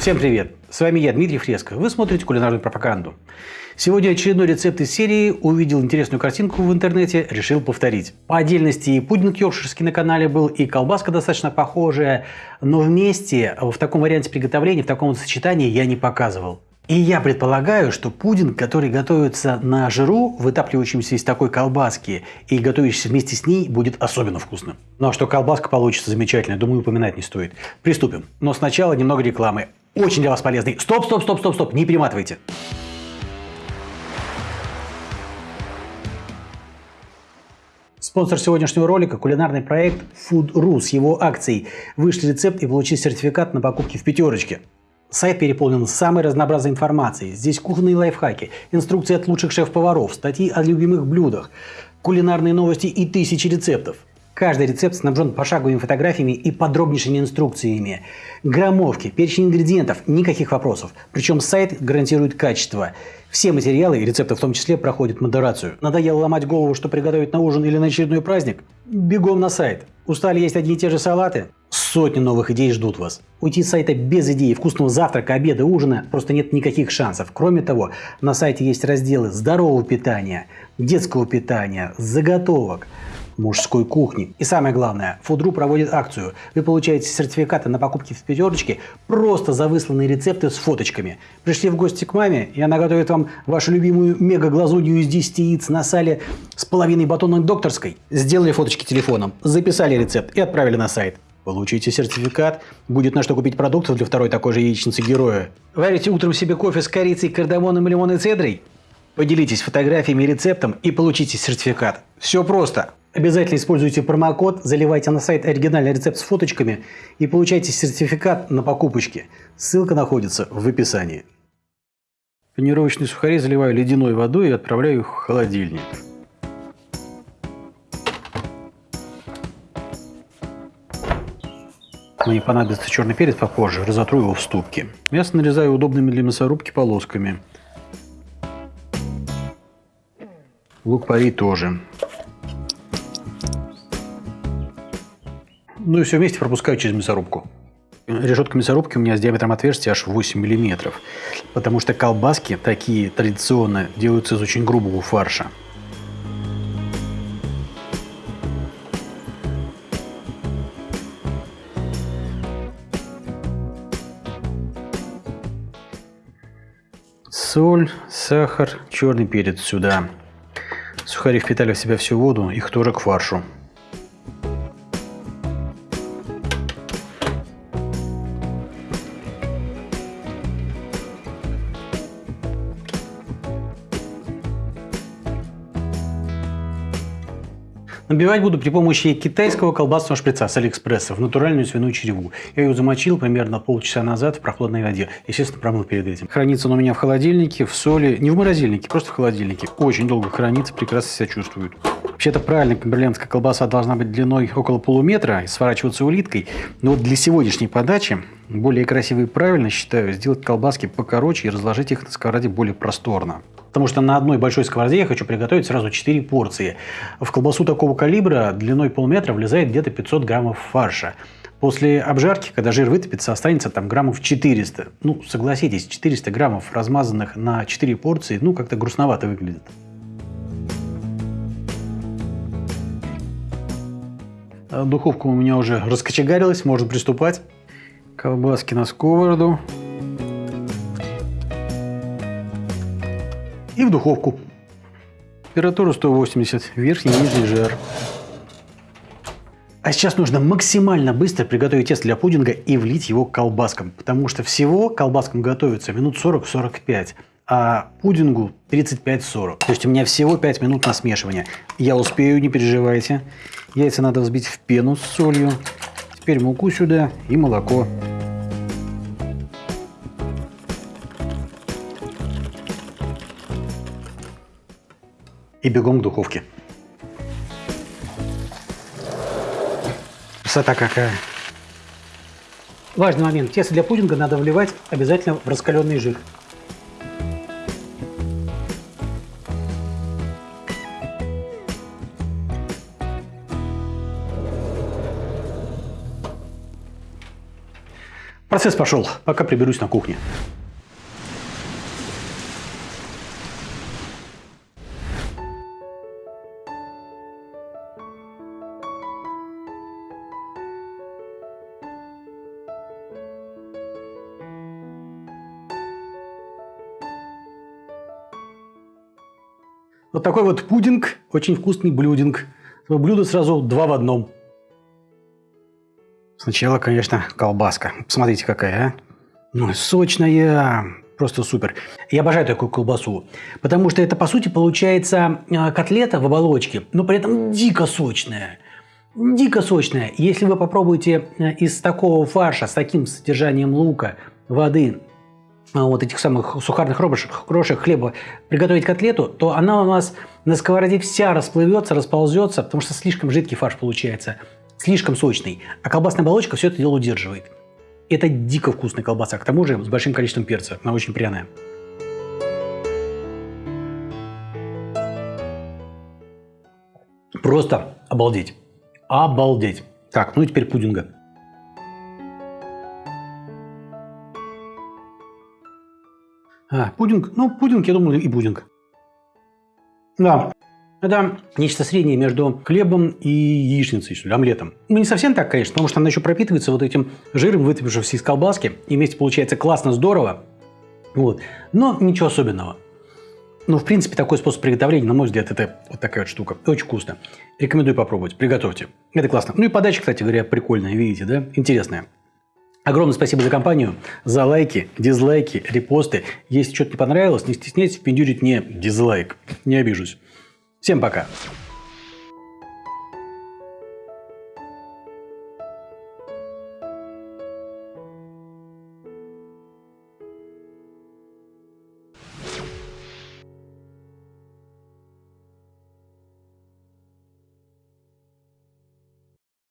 Всем привет! С вами я, Дмитрий Фреско. Вы смотрите кулинарную пропаганду. Сегодня очередной рецепт из серии. Увидел интересную картинку в интернете, решил повторить. По отдельности и пудинг йоркширский на канале был, и колбаска достаточно похожая, но вместе в таком варианте приготовления, в таком сочетании я не показывал. И я предполагаю, что пудинг, который готовится на жиру, вытапливающемся из такой колбаски, и готовящийся вместе с ней, будет особенно вкусным. Ну а что колбаска получится замечательная, думаю, упоминать не стоит. Приступим. Но сначала немного рекламы. Очень для вас полезный. Стоп, стоп, стоп, стоп, стоп, не перематывайте. Спонсор сегодняшнего ролика – кулинарный проект Food Ru с его акцией. Вышли рецепт и получили сертификат на покупки в пятерочке. Сайт переполнен самой разнообразной информацией. Здесь кухонные лайфхаки, инструкции от лучших шеф-поваров, статьи о любимых блюдах, кулинарные новости и тысячи рецептов. Каждый рецепт снабжен пошаговыми фотографиями и подробнейшими инструкциями. Граммовки, перечень ингредиентов, никаких вопросов. Причем сайт гарантирует качество. Все материалы и рецепты в том числе проходят модерацию. Надоело ломать голову, что приготовить на ужин или на очередной праздник? Бегом на сайт. Устали есть одни и те же салаты? Сотни новых идей ждут вас. Уйти с сайта без идеи вкусного завтрака, обеда, ужина просто нет никаких шансов. Кроме того, на сайте есть разделы здорового питания, детского питания, заготовок – мужской кухни. И самое главное, Фудру проводит акцию. Вы получаете сертификаты на покупки в пятерочке просто за высланные рецепты с фоточками. Пришли в гости к маме, и она готовит вам вашу любимую мега-глазунью из 10 яиц на сале с половиной батона докторской. Сделали фоточки телефоном, записали рецепт и отправили на сайт. Получите сертификат, будет на что купить продуктов для второй такой же яичницы героя. Варите утром себе кофе с корицей, кардамоном лимонной цедрой? Поделитесь фотографиями и рецептом и получите сертификат. Все просто. Обязательно используйте промокод, заливайте на сайт оригинальный рецепт с фоточками и получайте сертификат на покупочки. Ссылка находится в описании. Панировочные сухари заливаю ледяной водой и отправляю в холодильник. Мне понадобится черный перец попозже, разотру его в ступке. Мясо нарезаю удобными для мясорубки полосками. Лук-порей тоже. Ну и все вместе пропускаю через мясорубку. Решетка мясорубки у меня с диаметром отверстия аж 8 миллиметров, потому что колбаски такие традиционно делаются из очень грубого фарша. Соль, сахар, черный перец сюда. Сухари впитали в себя всю воду, их тоже к фаршу. Набивать буду при помощи китайского колбасного шприца с Алиэкспресса в натуральную свиную череву. Я ее замочил примерно полчаса назад в прохладной воде. Естественно, промыл перед этим. Хранится он у меня в холодильнике, в соли. Не в морозильнике, просто в холодильнике. Очень долго хранится, прекрасно себя чувствует. Вообще-то правильно, камберлендская колбаса должна быть длиной около полуметра и сворачиваться улиткой. Но вот для сегодняшней подачи более красиво и правильно, считаю, сделать колбаски покороче и разложить их на сковороде более просторно. Потому что на одной большой сковороде я хочу приготовить сразу 4 порции. В колбасу такого калибра длиной полметра влезает где-то 500 граммов фарша. После обжарки, когда жир вытопится, останется там граммов 400. Ну, согласитесь, 400 граммов размазанных на 4 порции, ну, как-то грустновато выглядит. Духовка у меня уже раскочегарилась, можно приступать. Колбаски на сковороду. И в духовку. Температура 180, верхний и нижний жар. А сейчас нужно максимально быстро приготовить тесто для пудинга и влить его к колбаскам, потому что всего колбаскам готовится минут 40-45, а пудингу 35-40. То есть у меня всего 5 минут на смешивание. Я успею, не переживайте. Яйца надо взбить в пену с солью. Теперь муку сюда и молоко. И бегом к духовке. Красота какая. Важный момент. Тесто для пудинга надо вливать обязательно в раскаленный жир. Процесс пошел, пока приберусь на кухне. Вот такой вот пудинг, очень вкусный блюдинг. Блюдо сразу два в одном. Сначала, конечно, колбаска. Посмотрите, какая, а. Ну, сочная. Просто супер. Я обожаю такую колбасу. Потому что это, по сути, получается а, котлета в оболочке, но при этом дико сочная. Дико сочная. Если вы попробуете э, из такого фарша с таким содержанием лука, воды, вот этих самых сухарных крошек, крошек хлеба приготовить котлету, то она у нас на сковороде вся расплывется, расползется, потому что слишком жидкий фарш получается, слишком сочный. А колбасная оболочка все это дело удерживает. Это дико вкусная колбаса, к тому же с большим количеством перца, она очень пряная. Просто обалдеть. Обалдеть. Так, ну и теперь пудинга. А, пудинг. Ну, пудинг, я думаю, и пудинг. Да, это нечто среднее между хлебом и яичницей, что ли, омлетом. Ну, не совсем так, конечно, потому что она еще пропитывается вот этим жиром, вытопившимся из колбаски. И вместе получается классно, здорово. Вот. Но ничего особенного. Ну, в принципе, такой способ приготовления, на мой взгляд, это вот такая вот штука. Очень вкусно. Рекомендую попробовать. Приготовьте. Это классно. Ну и подача, кстати говоря, прикольная, видите, да? Интересная. Огромное спасибо за компанию, за лайки, дизлайки, репосты. Если что-то не понравилось, не стесняйтесь впендюрить мне дизлайк. Не обижусь. Всем пока.